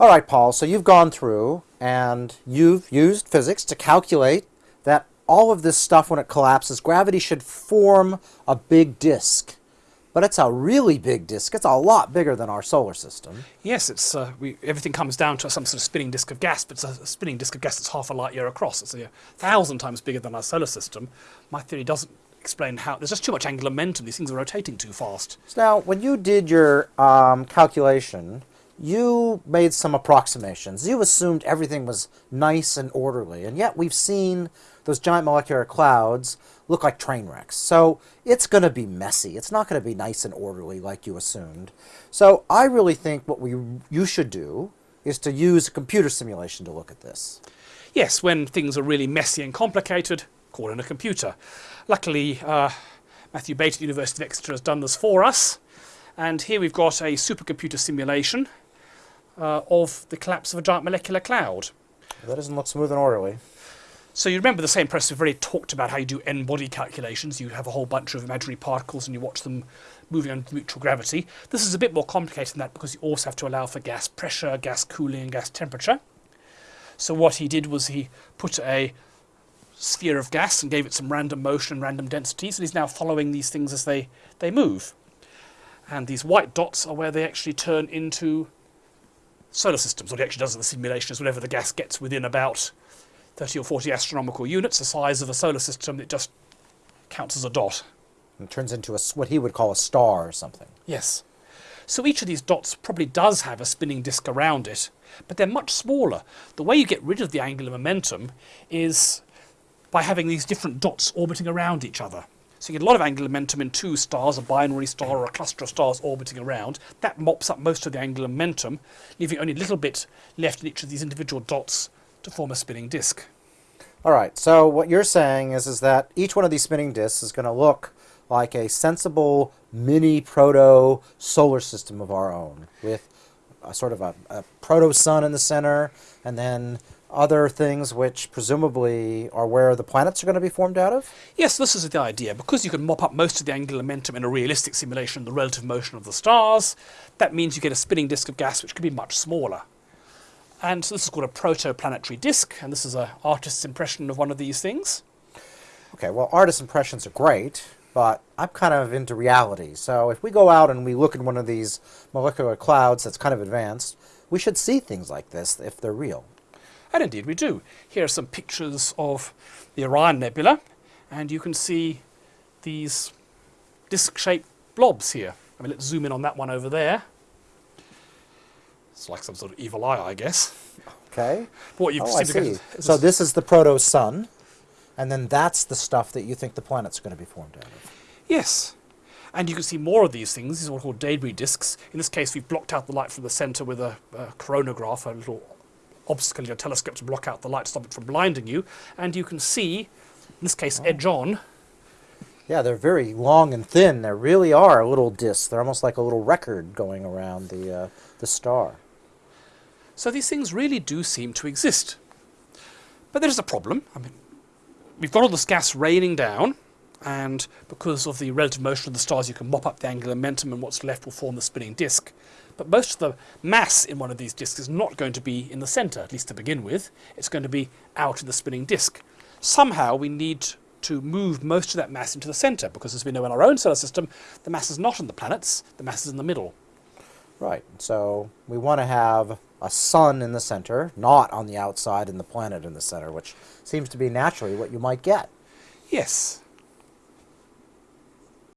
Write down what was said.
All right, Paul, so you've gone through and you've used physics to calculate that all of this stuff, when it collapses, gravity should form a big disk. But it's a really big disk. It's a lot bigger than our solar system. Yes, it's uh, we, everything comes down to some sort of spinning disk of gas, but it's a, spinning disk of gas that's half a light year across. It's a, a thousand times bigger than our solar system. My theory doesn't explain how. There's just too much angular momentum. These things are rotating too fast. So now, when you did your um, calculation, you made some approximations. You assumed everything was nice and orderly, and yet we've seen those giant molecular clouds look like train wrecks. So it's going to be messy. It's not going to be nice and orderly like you assumed. So I really think what we you should do is to use a computer simulation to look at this. Yes, when things are really messy and complicated, call in a computer. Luckily, uh, Matthew Bate at the University of Exeter has done this for us. And here we've got a supercomputer simulation uh, of the collapse of a giant molecular cloud. That doesn't look smooth and orderly. So you remember the same press we've already talked about how you do n-body calculations. You have a whole bunch of imaginary particles and you watch them moving under mutual gravity. This is a bit more complicated than that because you also have to allow for gas pressure, gas cooling and gas temperature. So what he did was he put a sphere of gas and gave it some random motion and random densities and he's now following these things as they, they move. And these white dots are where they actually turn into solar systems. What he actually does in the simulation is whenever the gas gets within about 30 or 40 astronomical units, the size of a solar system, it just counts as a dot. It turns into a, what he would call a star or something. Yes. So each of these dots probably does have a spinning disk around it, but they're much smaller. The way you get rid of the angular momentum is by having these different dots orbiting around each other. So you get a lot of angular momentum in two stars, a binary star or a cluster of stars orbiting around. That mops up most of the angular momentum, leaving only a little bit left in each of these individual dots to form a spinning disk. All right, so what you're saying is, is that each one of these spinning disks is going to look like a sensible mini proto solar system of our own with a sort of a, a proto sun in the center and then other things which presumably are where the planets are going to be formed out of? Yes, this is the idea. Because you can mop up most of the angular momentum in a realistic simulation, the relative motion of the stars, that means you get a spinning disk of gas which can be much smaller. And so this is called a protoplanetary disk, and this is an artist's impression of one of these things. Okay, well, artist impressions are great, but I'm kind of into reality. So if we go out and we look in one of these molecular clouds that's kind of advanced, we should see things like this if they're real. And indeed we do. Here are some pictures of the Orion Nebula, and you can see these disc-shaped blobs here. I mean, let's zoom in on that one over there. It's like some sort of evil eye, I guess. Okay. But what you've oh, I seen see. So this is the proto-sun, and then that's the stuff that you think the planet's are going to be formed out of. Yes. And you can see more of these things. These are what are called debris disks. In this case, we've blocked out the light from the center with a, a coronagraph, a little obstacle your telescope to block out the light, stop it from blinding you. And you can see, in this case, Oh. edge on, Yeah, they're very long and thin. They really are a little discs. They're almost like a little record going around the, uh, the star. So these things really do seem to exist. But there is a problem. I mean, we've got all this gas raining down, and because of the relative motion of the stars, you can mop up the angular momentum, and what's left will form the spinning disk. But most of the mass in one of these disks is not going to be in the center, at least to begin with. It's going to be out in the spinning disk. Somehow we need to move most of that mass into the center, because as we know in our own solar system, the mass is not in the planets, the mass is in the middle. Right. So we want to have a sun in the center, not on the outside and the planet in the center, which seems to be naturally what you might get. Yes.